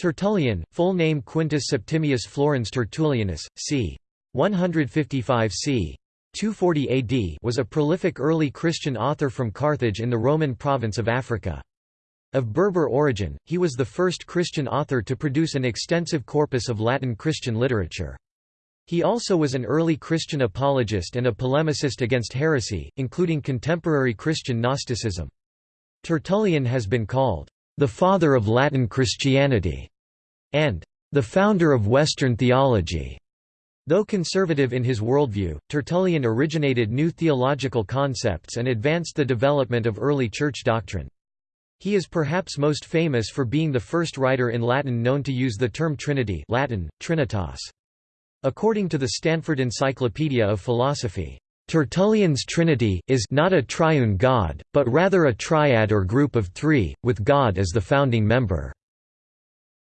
Tertullian, full name Quintus Septimius Florens Tertullianus, c. 155 c. 240 AD was a prolific early Christian author from Carthage in the Roman province of Africa. Of Berber origin, he was the first Christian author to produce an extensive corpus of Latin Christian literature. He also was an early Christian apologist and a polemicist against heresy, including contemporary Christian Gnosticism. Tertullian has been called, "...the father of Latin Christianity", and "...the founder of Western theology". Though conservative in his worldview, Tertullian originated new theological concepts and advanced the development of early church doctrine. He is perhaps most famous for being the first writer in Latin known to use the term Trinity Latin, Trinitas. According to the Stanford Encyclopedia of Philosophy, Tertullian's Trinity is not a triune God, but rather a triad or group of three, with God as the founding member.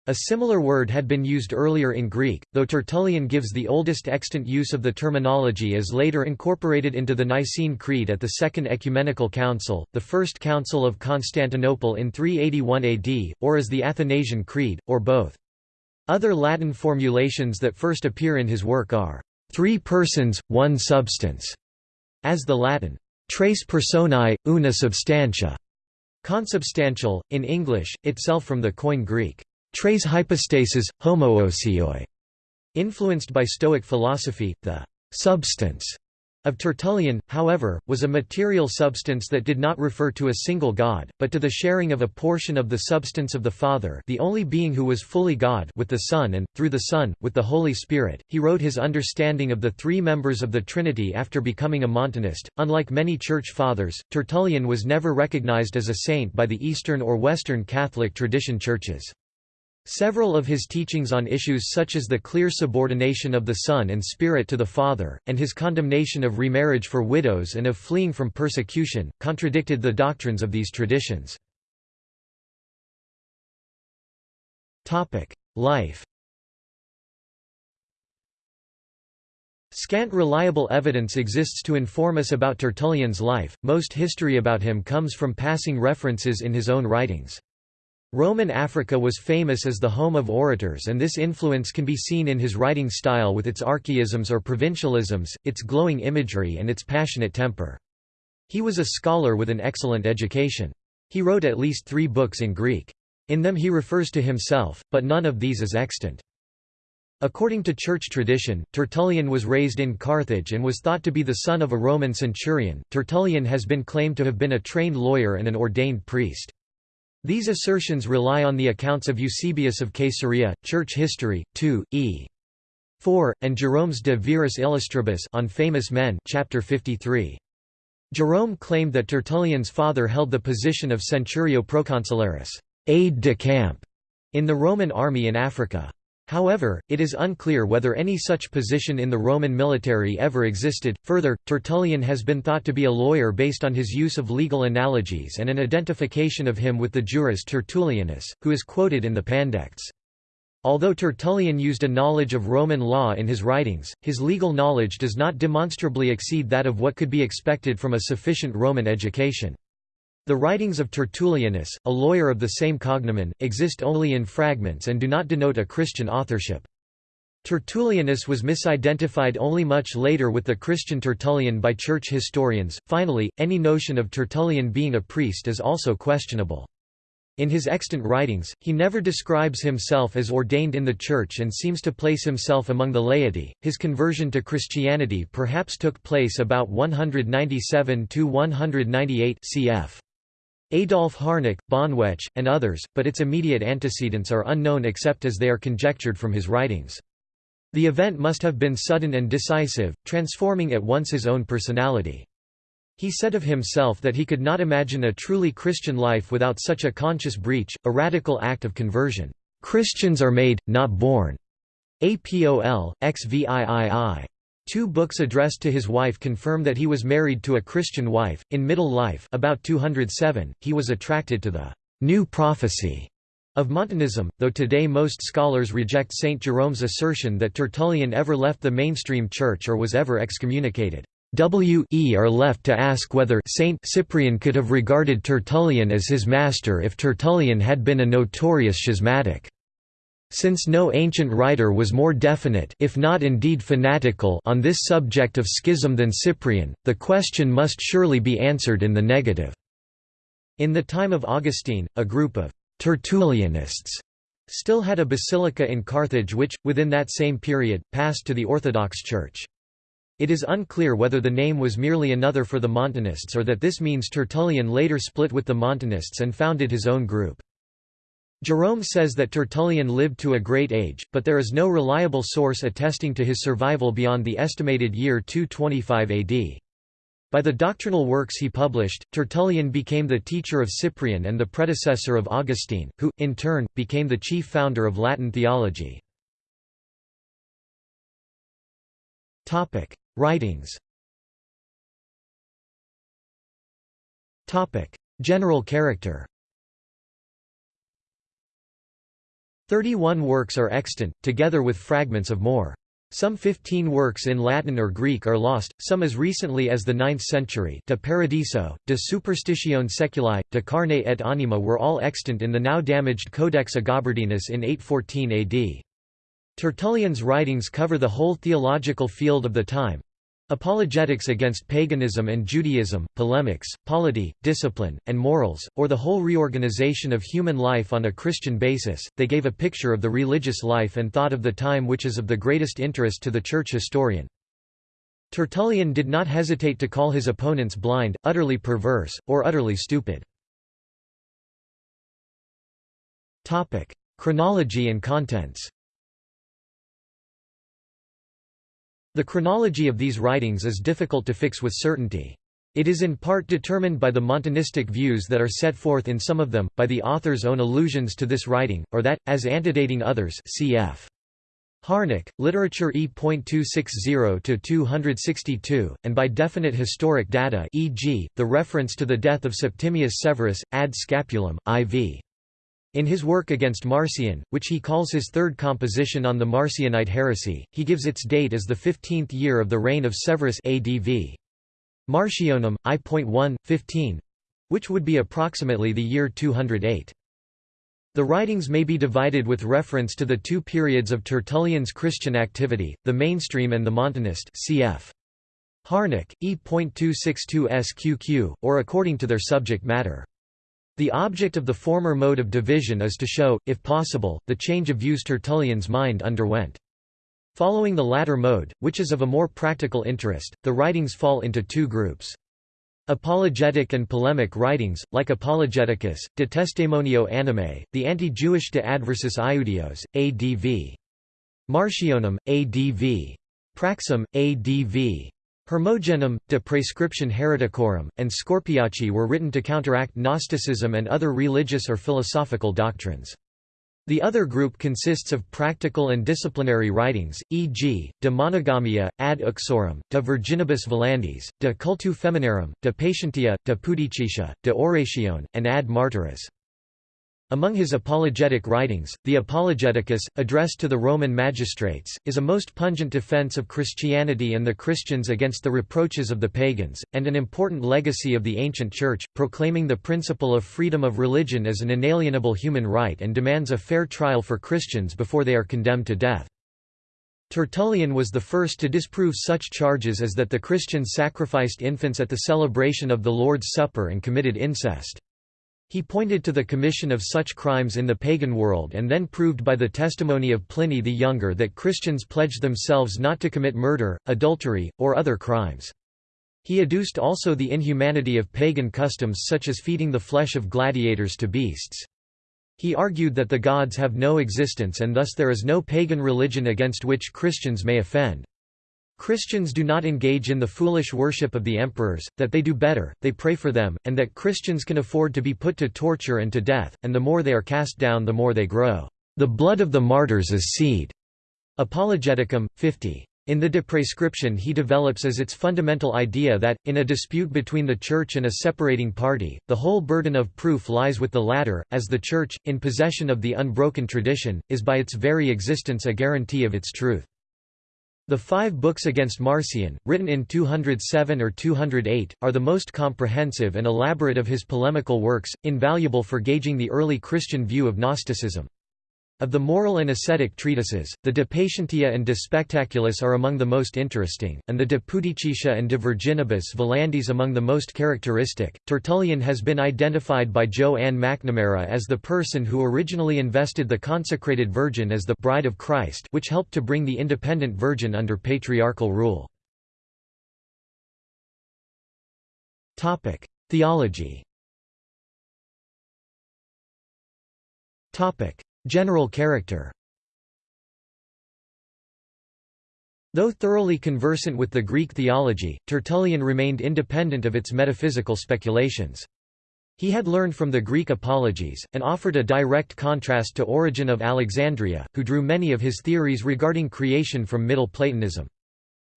A similar word had been used earlier in Greek, though Tertullian gives the oldest extant use of the terminology as later incorporated into the Nicene Creed at the Second Ecumenical Council, the First Council of Constantinople in 381 AD, or as the Athanasian Creed, or both. Other Latin formulations that first appear in his work are, three persons, one substance, as the Latin, tres personae, una substantia, consubstantial, in English, itself from the Koine Greek, tres hypostasis, homoousioi. Influenced by Stoic philosophy, the substance of Tertullian, however, was a material substance that did not refer to a single God, but to the sharing of a portion of the substance of the Father the only being who was fully God with the Son and, through the Son, with the Holy Spirit. He wrote his understanding of the three members of the Trinity after becoming a Montanist. Unlike many Church Fathers, Tertullian was never recognized as a saint by the Eastern or Western Catholic tradition churches. Several of his teachings on issues such as the clear subordination of the Son and Spirit to the Father, and his condemnation of remarriage for widows and of fleeing from persecution, contradicted the doctrines of these traditions. Life Scant reliable evidence exists to inform us about Tertullian's life, most history about him comes from passing references in his own writings. Roman Africa was famous as the home of orators and this influence can be seen in his writing style with its archaisms or provincialisms, its glowing imagery and its passionate temper. He was a scholar with an excellent education. He wrote at least three books in Greek. In them he refers to himself, but none of these is extant. According to church tradition, Tertullian was raised in Carthage and was thought to be the son of a Roman centurion. Tertullian has been claimed to have been a trained lawyer and an ordained priest. These assertions rely on the accounts of Eusebius of Caesarea, Church History, 2, e. 4, and Jerome's De Viris Illustribus on famous men chapter 53. Jerome claimed that Tertullian's father held the position of centurio proconsularis aide de camp in the Roman army in Africa. However, it is unclear whether any such position in the Roman military ever existed. Further, Tertullian has been thought to be a lawyer based on his use of legal analogies and an identification of him with the jurist Tertullianus, who is quoted in the Pandects. Although Tertullian used a knowledge of Roman law in his writings, his legal knowledge does not demonstrably exceed that of what could be expected from a sufficient Roman education. The writings of Tertullianus, a lawyer of the same cognomen, exist only in fragments and do not denote a Christian authorship. Tertullianus was misidentified only much later with the Christian Tertullian by church historians. Finally, any notion of Tertullian being a priest is also questionable. In his extant writings, he never describes himself as ordained in the Church and seems to place himself among the laity. His conversion to Christianity perhaps took place about 197 198 cf. Adolf Harnack, Bonwetsch, and others, but its immediate antecedents are unknown except as they are conjectured from his writings. The event must have been sudden and decisive, transforming at once his own personality. He said of himself that he could not imagine a truly Christian life without such a conscious breach, a radical act of conversion. Christians are made, not born. APOL, XVIII. Two books addressed to his wife confirm that he was married to a Christian wife. In middle life, about 207, he was attracted to the new prophecy of Montanism, though today most scholars reject St. Jerome's assertion that Tertullian ever left the mainstream church or was ever excommunicated. W e are left to ask whether Saint Cyprian could have regarded Tertullian as his master if Tertullian had been a notorious schismatic. Since no ancient writer was more definite if not indeed fanatical on this subject of schism than Cyprian, the question must surely be answered in the negative." In the time of Augustine, a group of «Tertullianists» still had a basilica in Carthage which, within that same period, passed to the Orthodox Church. It is unclear whether the name was merely another for the Montanists or that this means Tertullian later split with the Montanists and founded his own group. Jerome says that Tertullian lived to a great age, but there is no reliable source attesting to his survival beyond the estimated year 225 AD. By the doctrinal works he published, Tertullian became the teacher of Cyprian and the predecessor of Augustine, who, in turn, became the chief founder of Latin theology. Writings General character Thirty-one works are extant, together with fragments of more. Some 15 works in Latin or Greek are lost, some as recently as the 9th century De Paradiso, De Superstitione Seculi, De Carne et Anima were all extant in the now damaged Codex Agobardinus in 814 AD. Tertullian's writings cover the whole theological field of the time, Apologetics against paganism and Judaism, polemics, polity, discipline, and morals, or the whole reorganization of human life on a Christian basis, they gave a picture of the religious life and thought of the time which is of the greatest interest to the church historian. Tertullian did not hesitate to call his opponents blind, utterly perverse, or utterly stupid. Chronology and contents The chronology of these writings is difficult to fix with certainty. It is in part determined by the Montanistic views that are set forth in some of them, by the author's own allusions to this writing, or that, as antedating others cf. Harnack, Literature E.260–262, and by definite historic data e.g., the reference to the death of Septimius Severus, ad Scapulum, IV. In his work against Marcion, which he calls his third composition on the Marcionite heresy, he gives its date as the 15th year of the reign of Severus ADV. Marcionum, I.1, 15 which would be approximately the year 208. The writings may be divided with reference to the two periods of Tertullian's Christian activity, the mainstream and the Montanist cf. Harnack, E.262 SQQ, or according to their subject matter. The object of the former mode of division is to show, if possible, the change of views Tertullian's mind underwent. Following the latter mode, which is of a more practical interest, the writings fall into two groups. Apologetic and polemic writings, like Apologeticus, De Testimonio Animae, the anti-Jewish De Adversus Iudeos, ADV. Marcionum, ADV. Praxem, ADV. Hermogenem, de Prescription Hereticorum, and Scorpiaci were written to counteract Gnosticism and other religious or philosophical doctrines. The other group consists of practical and disciplinary writings, e.g., De Monogamia, ad uxorem, De Virginibus Volandis, De Cultu Feminarum, De Patientia, De Pudicitia, De Oratione, and Ad Martyris. Among his apologetic writings, the Apologeticus, addressed to the Roman magistrates, is a most pungent defense of Christianity and the Christians against the reproaches of the pagans, and an important legacy of the ancient Church, proclaiming the principle of freedom of religion as an inalienable human right and demands a fair trial for Christians before they are condemned to death. Tertullian was the first to disprove such charges as that the Christians sacrificed infants at the celebration of the Lord's Supper and committed incest. He pointed to the commission of such crimes in the pagan world and then proved by the testimony of Pliny the Younger that Christians pledged themselves not to commit murder, adultery, or other crimes. He adduced also the inhumanity of pagan customs such as feeding the flesh of gladiators to beasts. He argued that the gods have no existence and thus there is no pagan religion against which Christians may offend. Christians do not engage in the foolish worship of the emperors, that they do better, they pray for them, and that Christians can afford to be put to torture and to death, and the more they are cast down the more they grow. The blood of the martyrs is seed. Apologeticum, 50. In the De Prescription he develops as its fundamental idea that, in a dispute between the Church and a separating party, the whole burden of proof lies with the latter, as the Church, in possession of the unbroken tradition, is by its very existence a guarantee of its truth. The five books against Marcion, written in 207 or 208, are the most comprehensive and elaborate of his polemical works, invaluable for gauging the early Christian view of Gnosticism. Of the moral and ascetic treatises, the De Patientia and De Spectaculis are among the most interesting, and the De Pudicitia and De Virginibus Volandis among the most characteristic. Tertullian has been identified by Jo Ann McNamara as the person who originally invested the consecrated Virgin as the bride of Christ, which helped to bring the independent Virgin under patriarchal rule. Topic: Theology. Topic: General character Though thoroughly conversant with the Greek theology, Tertullian remained independent of its metaphysical speculations. He had learned from the Greek apologies, and offered a direct contrast to Origen of Alexandria, who drew many of his theories regarding creation from Middle Platonism.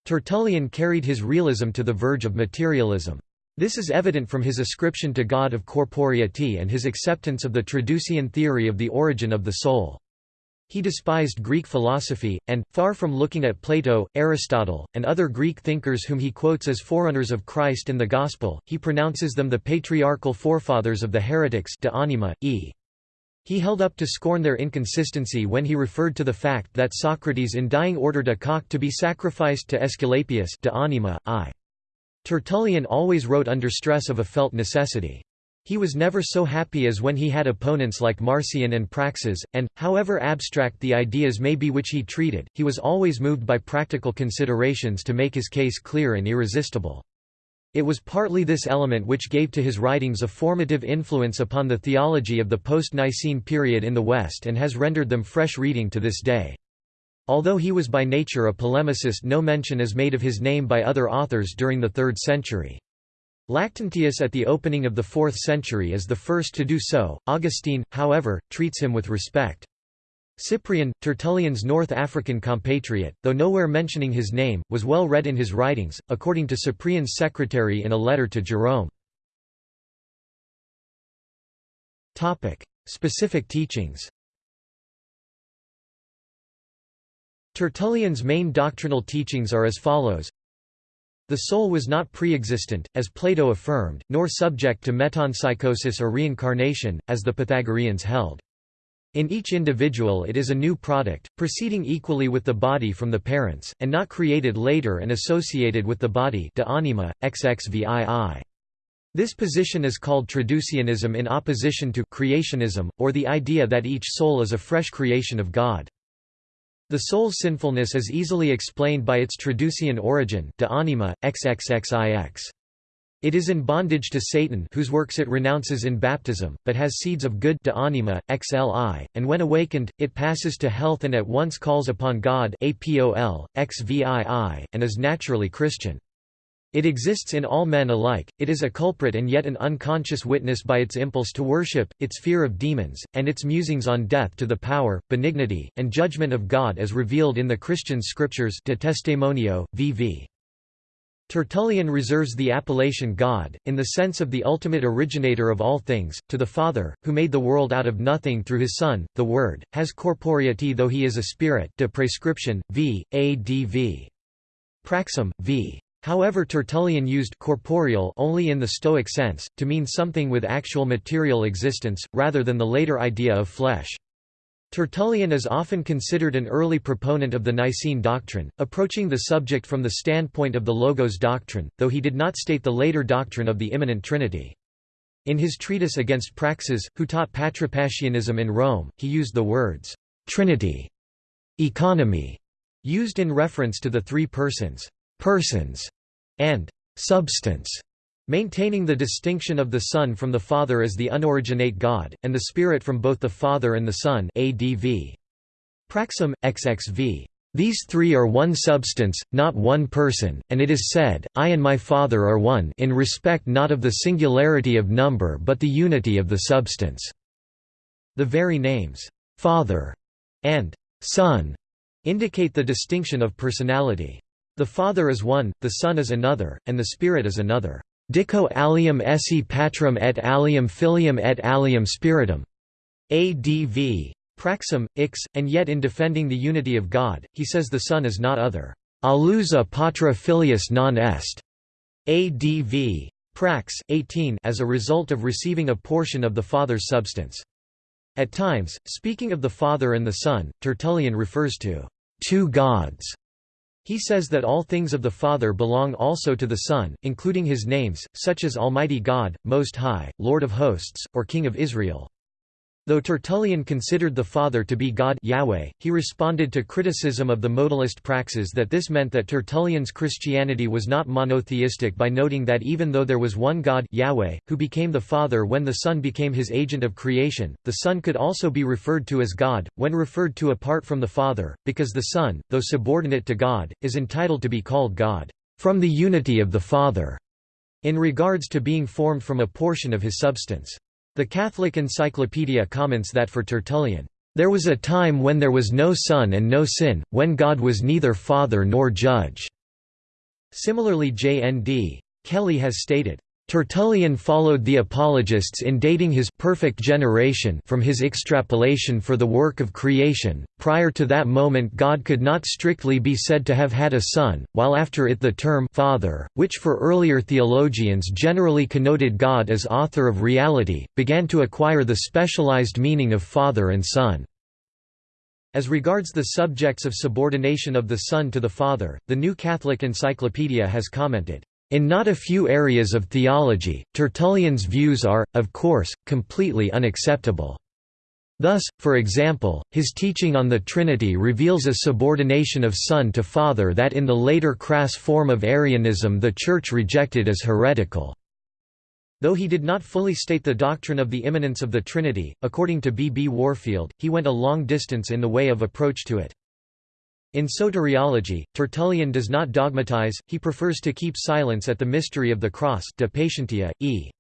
Tertullian carried his realism to the verge of materialism. This is evident from his ascription to God of corporeity and his acceptance of the Traducian theory of the origin of the soul. He despised Greek philosophy, and, far from looking at Plato, Aristotle, and other Greek thinkers whom he quotes as forerunners of Christ in the Gospel, he pronounces them the patriarchal forefathers of the heretics de anima, e. He held up to scorn their inconsistency when he referred to the fact that Socrates in dying ordered a cock to be sacrificed to Aesculapius de anima, i. Tertullian always wrote under stress of a felt necessity. He was never so happy as when he had opponents like Marcion and Praxeas, and, however abstract the ideas may be which he treated, he was always moved by practical considerations to make his case clear and irresistible. It was partly this element which gave to his writings a formative influence upon the theology of the post-Nicene period in the West and has rendered them fresh reading to this day. Although he was by nature a polemicist no mention is made of his name by other authors during the 3rd century. Lactantius at the opening of the 4th century is the first to do so, Augustine, however, treats him with respect. Cyprian, Tertullian's North African compatriot, though nowhere mentioning his name, was well read in his writings, according to Cyprian's secretary in a letter to Jerome. Topic. Specific teachings Tertullian's main doctrinal teachings are as follows the soul was not pre-existent, as Plato affirmed, nor subject to metempsychosis or reincarnation, as the Pythagoreans held. In each individual it is a new product, proceeding equally with the body from the parents, and not created later and associated with the body de anima, xxvii. This position is called Traducianism in opposition to creationism, or the idea that each soul is a fresh creation of God. The soul's sinfulness is easily explained by its traducian origin, de anima, xxxix. It is in bondage to Satan whose works it renounces in baptism, but has seeds of good de anima, xli, and when awakened, it passes to health and at once calls upon God apol, xvii, and is naturally Christian. It exists in all men alike, it is a culprit and yet an unconscious witness by its impulse to worship, its fear of demons, and its musings on death to the power, benignity, and judgment of God as revealed in the Christian scriptures de Testimonio, vv. Tertullian reserves the appellation God, in the sense of the ultimate originator of all things, to the Father, who made the world out of nothing through his Son, the Word, has corporeity though he is a spirit de prescription, v. adv. Praxem, v. However Tertullian used corporeal only in the Stoic sense, to mean something with actual material existence, rather than the later idea of flesh. Tertullian is often considered an early proponent of the Nicene doctrine, approaching the subject from the standpoint of the Logos doctrine, though he did not state the later doctrine of the immanent Trinity. In his treatise against Praxeas, who taught Patripassianism in Rome, he used the words, "'Trinity' economy, used in reference to the three persons persons, and substance, maintaining the distinction of the Son from the Father as the unoriginate God, and the Spirit from both the Father and the Son ADV. Praxem, XXV. These three are one substance, not one person, and it is said, I and my Father are one in respect not of the singularity of number but the unity of the substance." The very names, "'Father' and "'Son' indicate the distinction of personality. The Father is one, the Son is another, and the Spirit is another. Dico alium esse patrum et alium filium et alium spiritum. ADV. Praxem, ix, and yet in defending the unity of God, he says the Son is not other. Alusa patra filius non est. ADV. Prax, 18 as a result of receiving a portion of the Father's substance. At times, speaking of the Father and the Son, Tertullian refers to two gods. He says that all things of the Father belong also to the Son, including his names, such as Almighty God, Most High, Lord of Hosts, or King of Israel. Though Tertullian considered the Father to be God Yahweh, he responded to criticism of the modalist Praxeas that this meant that Tertullian's Christianity was not monotheistic by noting that even though there was one God Yahweh, who became the Father when the Son became his agent of creation, the Son could also be referred to as God, when referred to apart from the Father, because the Son, though subordinate to God, is entitled to be called God, from the unity of the Father, in regards to being formed from a portion of his substance. The Catholic Encyclopedia comments that for Tertullian, "...there was a time when there was no son and no sin, when God was neither father nor judge." Similarly J.N.D. Kelly has stated, Tertullian followed the apologists in dating his perfect generation from his extrapolation for the work of creation. Prior to that moment, God could not strictly be said to have had a son, while after it the term father, which for earlier theologians generally connoted God as author of reality, began to acquire the specialized meaning of father and son. As regards the subjects of subordination of the Son to the Father, the New Catholic Encyclopedia has commented, in not a few areas of theology, Tertullian's views are, of course, completely unacceptable. Thus, for example, his teaching on the Trinity reveals a subordination of Son to Father that in the later crass form of Arianism the Church rejected as heretical. Though he did not fully state the doctrine of the immanence of the Trinity, according to B. B. Warfield, he went a long distance in the way of approach to it. In soteriology, Tertullian does not dogmatize, he prefers to keep silence at the mystery of the cross de patientia, e.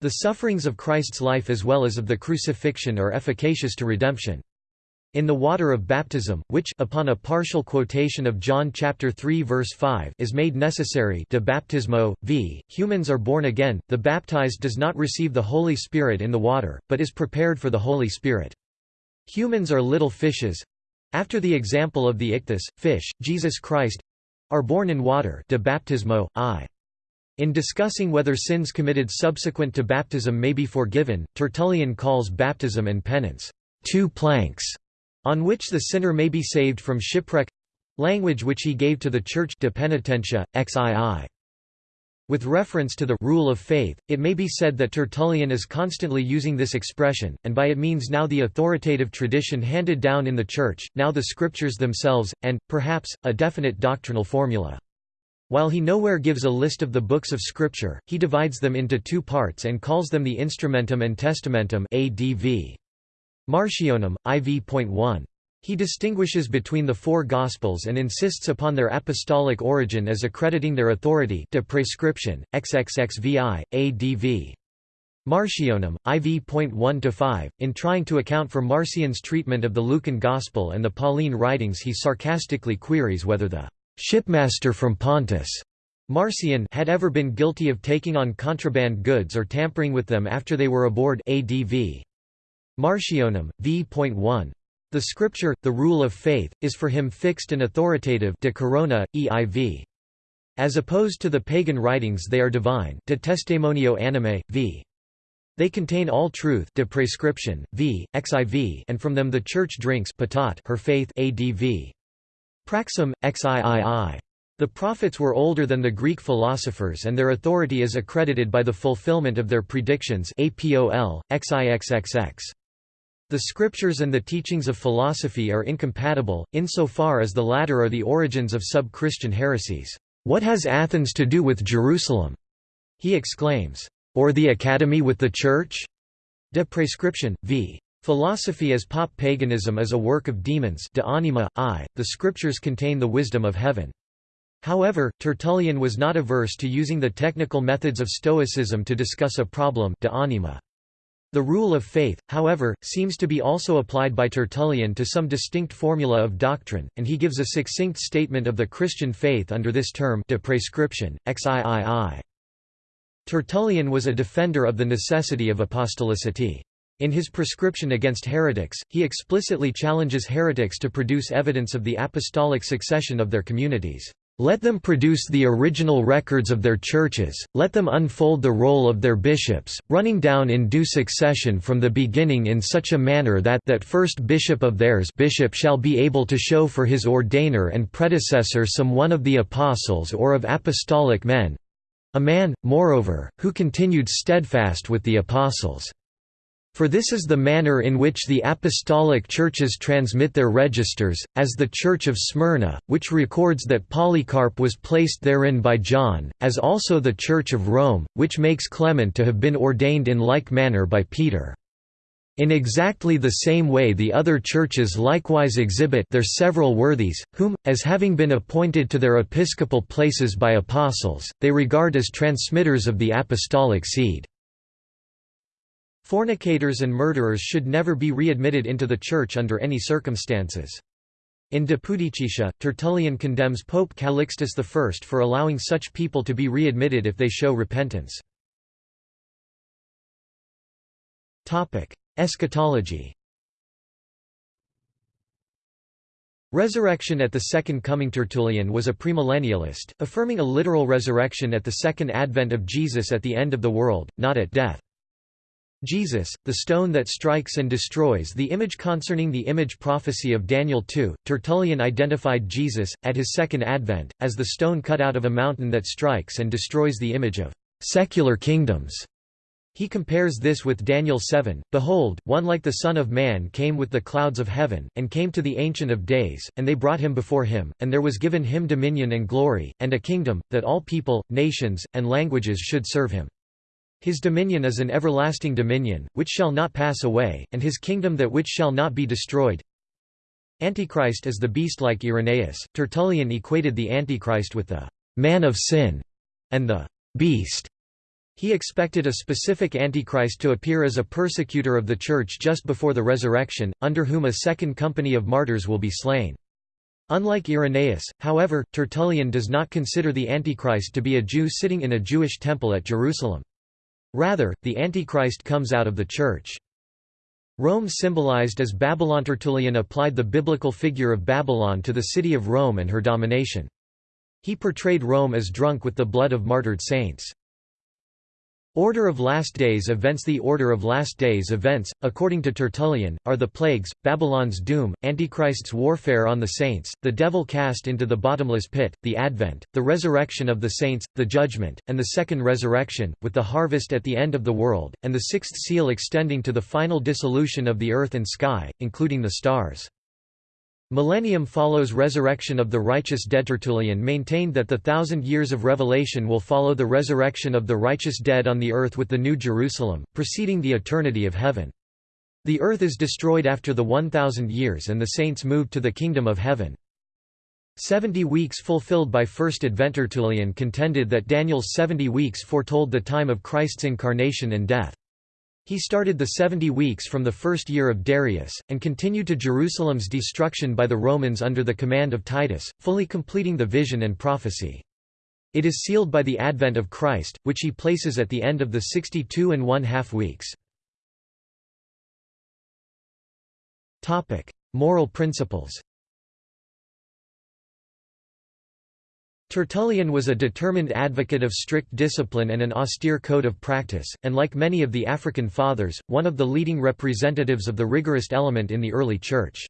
The sufferings of Christ's life as well as of the crucifixion are efficacious to redemption. In the water of baptism, which upon a partial quotation of John chapter 3 verse 5 is made necessary de baptismo, v. Humans are born again, the baptized does not receive the Holy Spirit in the water, but is prepared for the Holy Spirit. Humans are little fishes, after the example of the ichthys, fish, Jesus Christ are born in water de baptismo, I. In discussing whether sins committed subsequent to baptism may be forgiven, Tertullian calls baptism and penance, two planks, on which the sinner may be saved from shipwreck—language which he gave to the Church de penitentia, xii. With reference to the rule of faith, it may be said that Tertullian is constantly using this expression, and by it means now the authoritative tradition handed down in the Church, now the Scriptures themselves, and, perhaps, a definite doctrinal formula. While he nowhere gives a list of the books of Scripture, he divides them into two parts and calls them the Instrumentum and Testamentum ADV. Marcionum, IV.1. He distinguishes between the four Gospels and insists upon their apostolic origin as accrediting their authority de prescription, XXXVI, ADV. Marcionum, IV.1-5, in trying to account for Marcion's treatment of the Lucan Gospel and the Pauline writings he sarcastically queries whether the «shipmaster from Pontus» Marcion had ever been guilty of taking on contraband goods or tampering with them after they were aboard ADV. Marcionum, v.1. The scripture, the rule of faith, is for him fixed and authoritative de corona, EIV. As opposed to the pagan writings they are divine de testimonio anime, v. They contain all truth de prescription, v. xiv and from them the Church drinks patat her faith adv. Praxim, xiii. The prophets were older than the Greek philosophers and their authority is accredited by the fulfillment of their predictions apol, xixxx. The scriptures and the teachings of philosophy are incompatible, insofar as the latter are the origins of sub-Christian heresies. What has Athens to do with Jerusalem? He exclaims. Or the Academy with the Church? De prescription, v. Philosophy as pop paganism is a work of demons de anima, I. The scriptures contain the wisdom of heaven. However, Tertullian was not averse to using the technical methods of Stoicism to discuss a problem de anima. The rule of faith, however, seems to be also applied by Tertullian to some distinct formula of doctrine, and he gives a succinct statement of the Christian faith under this term de prescription, xiii. Tertullian was a defender of the necessity of apostolicity. In his prescription against heretics, he explicitly challenges heretics to produce evidence of the apostolic succession of their communities. Let them produce the original records of their churches, let them unfold the roll of their bishops, running down in due succession from the beginning in such a manner that that first bishop of theirs bishop shall be able to show for his ordainer and predecessor some one of the apostles or of apostolic men—a man, moreover, who continued steadfast with the apostles. For this is the manner in which the apostolic churches transmit their registers, as the Church of Smyrna, which records that Polycarp was placed therein by John, as also the Church of Rome, which makes Clement to have been ordained in like manner by Peter. In exactly the same way the other churches likewise exhibit their several worthies, whom, as having been appointed to their episcopal places by apostles, they regard as transmitters of the apostolic seed. Fornicators and murderers should never be readmitted into the Church under any circumstances. In De Pudicitia, Tertullian condemns Pope Calixtus I for allowing such people to be readmitted if they show repentance. Eschatology Resurrection at the Second Coming Tertullian was a premillennialist, affirming a literal resurrection at the second advent of Jesus at the end of the world, not at death. Jesus, the stone that strikes and destroys the image Concerning the image prophecy of Daniel 2, Tertullian identified Jesus, at his second advent, as the stone cut out of a mountain that strikes and destroys the image of secular kingdoms. He compares this with Daniel 7, Behold, one like the Son of Man came with the clouds of heaven, and came to the Ancient of Days, and they brought him before him, and there was given him dominion and glory, and a kingdom, that all people, nations, and languages should serve him. His dominion is an everlasting dominion, which shall not pass away, and his kingdom that which shall not be destroyed. Antichrist is the beast like Irenaeus. Tertullian equated the Antichrist with the man of sin and the beast. He expected a specific Antichrist to appear as a persecutor of the Church just before the resurrection, under whom a second company of martyrs will be slain. Unlike Irenaeus, however, Tertullian does not consider the Antichrist to be a Jew sitting in a Jewish temple at Jerusalem. Rather, the Antichrist comes out of the Church. Rome symbolized as Babylon Tertullian applied the biblical figure of Babylon to the city of Rome and her domination. He portrayed Rome as drunk with the blood of martyred saints. Order of Last Days events The Order of Last Days events, according to Tertullian, are the plagues, Babylon's doom, Antichrist's warfare on the saints, the devil cast into the bottomless pit, the advent, the resurrection of the saints, the judgment, and the second resurrection, with the harvest at the end of the world, and the sixth seal extending to the final dissolution of the earth and sky, including the stars. Millennium follows resurrection of the righteous dead. Tertullian maintained that the thousand years of revelation will follow the resurrection of the righteous dead on the earth with the New Jerusalem, preceding the eternity of heaven. The earth is destroyed after the 1,000 years and the saints move to the kingdom of heaven. Seventy weeks fulfilled by First Advent Tertullian contended that Daniel's seventy weeks foretold the time of Christ's incarnation and death. He started the seventy weeks from the first year of Darius, and continued to Jerusalem's destruction by the Romans under the command of Titus, fully completing the vision and prophecy. It is sealed by the advent of Christ, which he places at the end of the sixty-two and one-half weeks. Moral principles Tertullian was a determined advocate of strict discipline and an austere code of practice, and like many of the African Fathers, one of the leading representatives of the rigorist element in the early Church.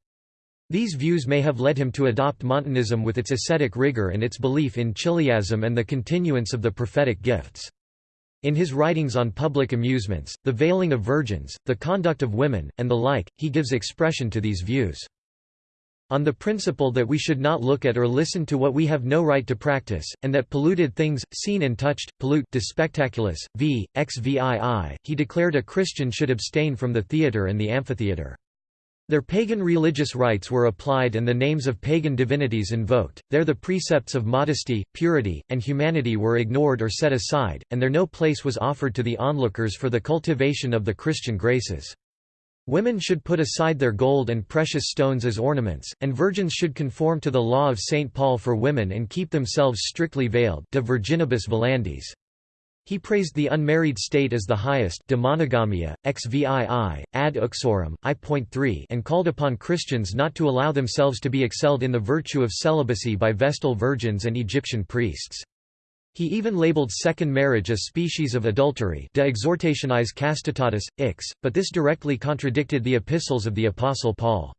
These views may have led him to adopt Montanism with its ascetic rigor and its belief in chiliasm and the continuance of the prophetic gifts. In his writings on public amusements, the veiling of virgins, the conduct of women, and the like, he gives expression to these views. On the principle that we should not look at or listen to what we have no right to practice, and that polluted things, seen and touched, pollute de spectaculis, v. xvii, he declared a Christian should abstain from the theatre and the amphitheatre. Their pagan religious rites were applied and the names of pagan divinities invoked, there the precepts of modesty, purity, and humanity were ignored or set aside, and there no place was offered to the onlookers for the cultivation of the Christian graces. Women should put aside their gold and precious stones as ornaments, and virgins should conform to the law of St. Paul for women and keep themselves strictly veiled de virginibus velandis. He praised the unmarried state as the highest de monogamia, xvii, ad uxorem, I.3 and called upon Christians not to allow themselves to be excelled in the virtue of celibacy by Vestal virgins and Egyptian priests. He even labeled second marriage a species of adultery de exhortationis castitatis, ix, but this directly contradicted the epistles of the Apostle Paul.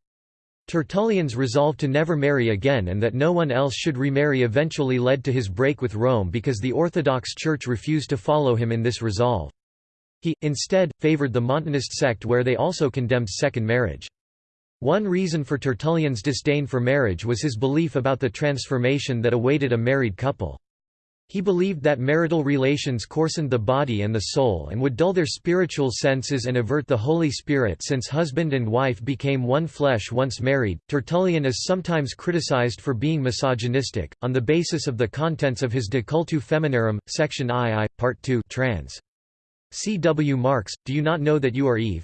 Tertullian's resolve to never marry again and that no one else should remarry eventually led to his break with Rome because the Orthodox Church refused to follow him in this resolve. He, instead, favored the Montanist sect where they also condemned second marriage. One reason for Tertullian's disdain for marriage was his belief about the transformation that awaited a married couple. He believed that marital relations coarsened the body and the soul and would dull their spiritual senses and avert the Holy Spirit since husband and wife became one flesh once married. Tertullian is sometimes criticized for being misogynistic, on the basis of the contents of his De Cultu Feminarum, section II, part 2 trans. C. W. Marx, do you not know that you are Eve?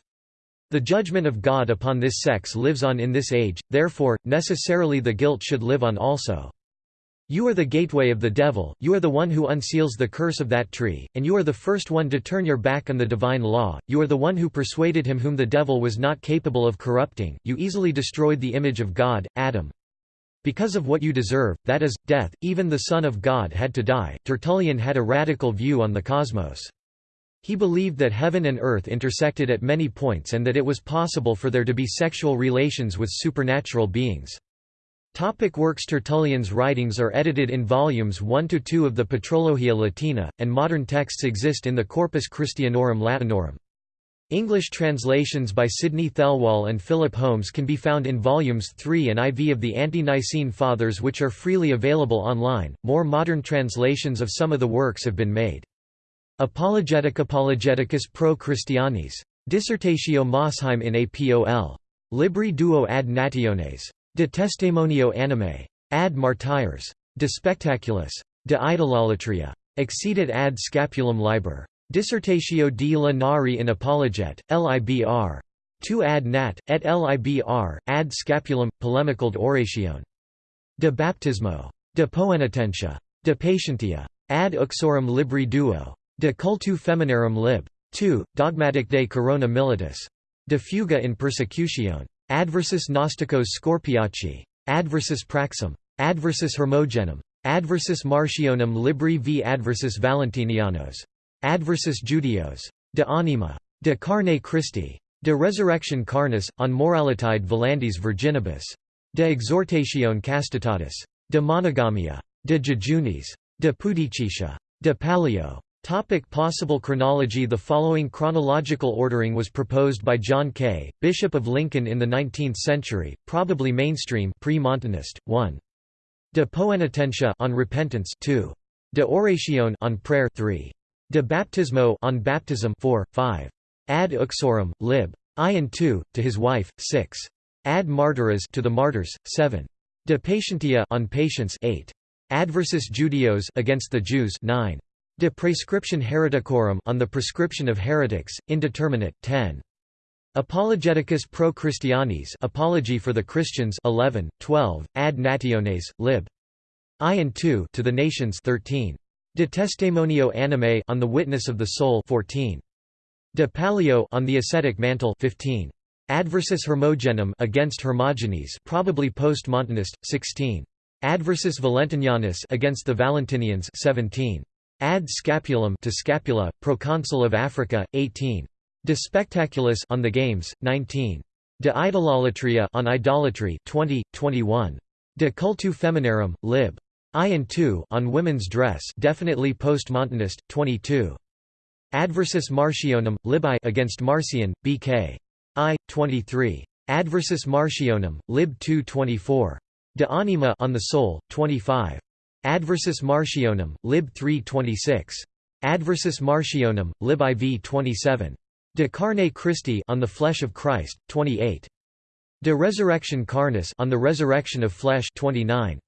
The judgment of God upon this sex lives on in this age, therefore, necessarily the guilt should live on also. You are the gateway of the devil, you are the one who unseals the curse of that tree, and you are the first one to turn your back on the divine law, you are the one who persuaded him whom the devil was not capable of corrupting, you easily destroyed the image of God, Adam. Because of what you deserve, that is, death, even the Son of God had to die. Tertullian had a radical view on the cosmos. He believed that heaven and earth intersected at many points and that it was possible for there to be sexual relations with supernatural beings. Topic works Tertullian's writings are edited in volumes 1–2 of the Patrologia Latina, and modern texts exist in the Corpus Christianorum Latinorum. English translations by Sidney Thelwall and Philip Holmes can be found in volumes 3 and IV of the Ante-Nicene Fathers which are freely available online. More modern translations of some of the works have been made. Apologetic Apologeticus pro Christianis. Dissertatio Mosheim in APOL. Libri duo ad nationes. De testimonio anime. Ad martyrs. De spectaculis. De idolatria. Exceedit ad scapulum liber. Dissertatio di la Nari in Apologet, Libr. 2 ad nat, et Libr, ad scapulum, polemicald oration. De baptismo. De poenitentia. De patientia. Ad uxorem libri duo. De cultu feminarum lib. 2, dogmatic de corona militis. De fuga in persecutione. Adversus Gnosticos Scorpiaci. Adversus Praxim. Adversus Hermogenum. Adversus Martionum Libri v Adversus Valentinianos. Adversus Judios. De Anima. De Carne Christi. De Resurrection Carnis, on Moralitide Volandis Virginibus. De Exhortatione Castitatis. De Monogamia. De Jejunis. De Pudicitia. De Palio. Topic possible chronology The following chronological ordering was proposed by John Kaye, Bishop of Lincoln in the 19th century, probably mainstream pre-Montanist, 1. De Poenitentia on repentance 2. De Oratione on prayer 3. De Baptismo on baptism 4, 5. Ad uxorem, lib. I and 2, to his wife, 6. Ad martyras to the martyrs, 7. De patientia on patience 8. Adversus Judeos against the Jews 9. De Prescription Hereticorum on the prescription of heretics, indeterminate 10. Apologeticus pro Christianis Apology for the Christians 11, 12, Ad Nationes, lib. I and 2 to the nations 13. De Testimonio Anime on the witness of the soul 14. De Palio on the ascetic mantle 15. Adversus Hermogenem against Hermogenes probably post-Montanist 16. Adversus Valentinianus against the Valentinians 17. Ad scapulum to scapula, proconsul of Africa, 18. De spectaculis on the games, 19. De idolatria on idolatry, 20, 21. De cultu feminarum, lib. I and 2 on women's dress, definitely post-Montanist, 22. Adversus Martionum, lib I against Marcion, B.K. I, 23. Adversus Martionum, lib 2 24. De anima on the soul, 25. Adversus Martionum, lib 326. Adversus Martionum, lib IV 27. De carne Christi on the flesh of Christ, 28. De resurrection carnis on the resurrection of flesh 29.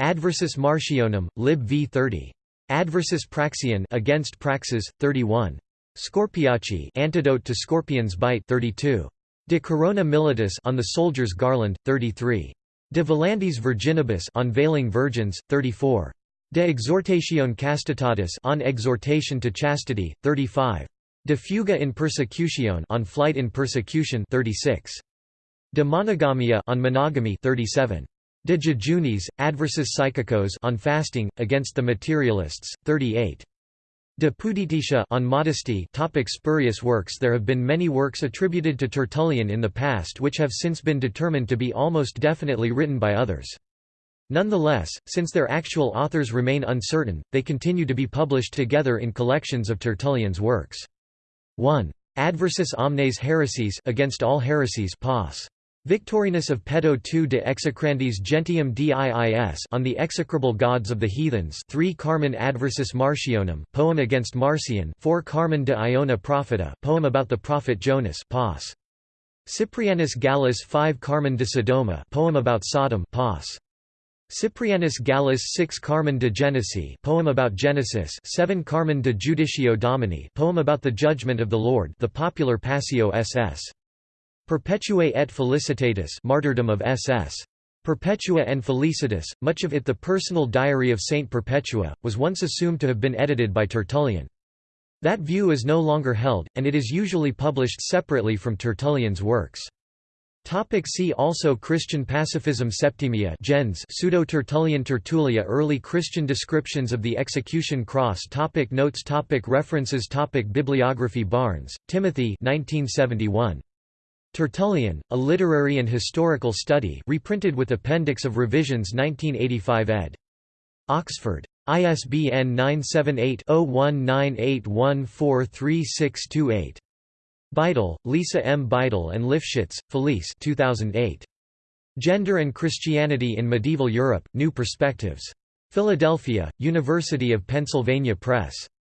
Adversus Martionum, lib v 30. Adversus Praxian against Praxeas, 31. Scorpiaci antidote to scorpion's bite 32. De corona militis on the soldier's garland, 33. De Volandis Virginibus on veiling virgins, 34. De exhortatione castitatis on exhortation to chastity, 35. De fuga in persecutione on flight in persecution, 36. De monogamia on monogamy, 37. De jejunis, adversus Psychicos on fasting against the materialists, 38. De Pudititia on modesty topic Spurious works There have been many works attributed to Tertullian in the past which have since been determined to be almost definitely written by others. Nonetheless, since their actual authors remain uncertain, they continue to be published together in collections of Tertullian's works. 1. Adversus omnes heresies against all heresies Pos. Victorinus of Pettau II de execrandis gentium diis on the execrable gods of the heathens 3 Carmen adversus Marcionem poem against Marcion 4 Carmen de Iona Propheta poem about the prophet Jonas Pos. Cyprianus Gallus 5 Carmen de Sodoma poem about Sodom Pos. Cyprianus Gallus 6 Carmen de Genesi poem about Genesis 7 Carmen de Judicio Domini poem about the judgment of the Lord the popular Passio SS. Perpetuae et Felicitatis martyrdom of SS. Perpetua and Felicitas, much of it the personal diary of Saint Perpetua, was once assumed to have been edited by Tertullian. That view is no longer held, and it is usually published separately from Tertullian's works. Topic see also Christian pacifism Septimia gens Pseudo-Tertullian Tertulia Early Christian descriptions of the execution cross topic Notes topic References topic Bibliography Barnes, Timothy 1971. Tertullian, A Literary and Historical Study reprinted with Appendix of Revisions 1985 ed. Oxford. ISBN 978 0198143628. Bitel, Lisa M. Bitel and Lifshitz, Felice 2008. Gender and Christianity in Medieval Europe, New Perspectives. Philadelphia, University of Pennsylvania Press.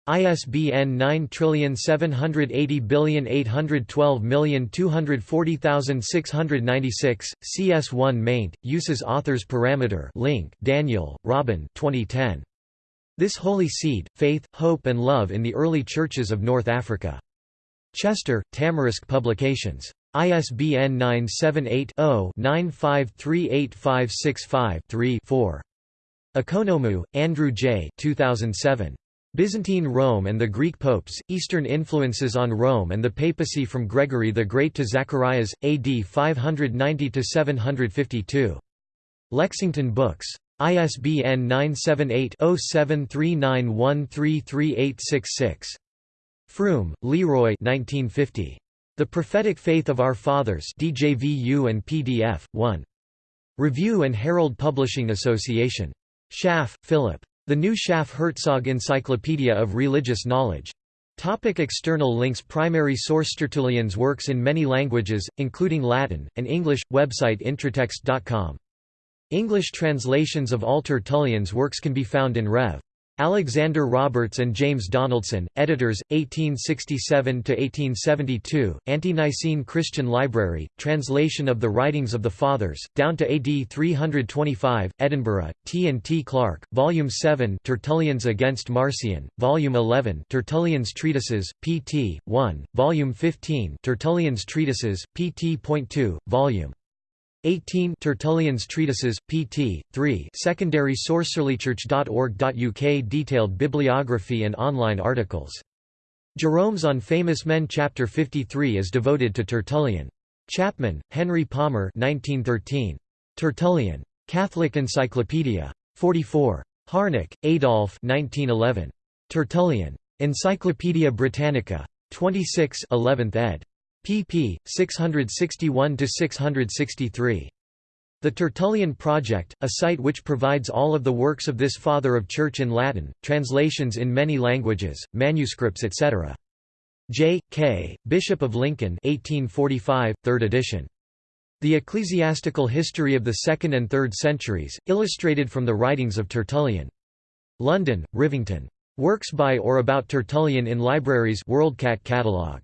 ISBN 9780812240696, CS1 maint, uses authors parameter link Daniel, Robin 2010. This Holy Seed, Faith, Hope and Love in the Early Churches of North Africa. Chester, Tamarisk Publications. ISBN 978-0-9538565-3-4. Economou, Andrew J. 2007. Byzantine Rome and the Greek Popes, Eastern Influences on Rome and the Papacy from Gregory the Great to Zacharias, AD 590–752. Lexington Books. ISBN 978 0739133866. Froom, Leroy 1950. The Prophetic Faith of Our Fathers DJVU and PDF, 1. Review and Herald Publishing Association. Schaff, Philip. The New Schaff-Herzog Encyclopedia of Religious Knowledge. Topic external links Primary source Tertullian's works in many languages, including Latin, and English, website intratext.com. English translations of all Tertullian's works can be found in Rev. Alexander Roberts and James Donaldson, editors, 1867–1872, Ante-Nicene Christian Library, translation of the writings of the Fathers, down to AD 325, Edinburgh, T. and T. Clark, Volume 7 Tertullians against Marcion, Volume 11 Tertullian's Treatises, pt. 1, Volume 15 Tertullian's Treatises, pt.2, Volume 18 Tertullian's Treatises, pt. 3 secondary sourceliterchurch.org.uk Detailed bibliography and online articles. Jerome's on Famous Men Chapter 53 is devoted to Tertullian. Chapman, Henry Palmer 1913. Tertullian. Catholic Encyclopedia. 44. Harnack, Adolf 1911. Tertullian. Encyclopaedia Britannica. 26 11th ed pp. 661–663. The Tertullian Project, a site which provides all of the works of this Father of Church in Latin, translations in many languages, manuscripts etc. J. K., Bishop of Lincoln 1845, 3rd edition. The Ecclesiastical History of the Second and Third Centuries, illustrated from the writings of Tertullian. London, Rivington. Works by or about Tertullian in Libraries WorldCat Catalog.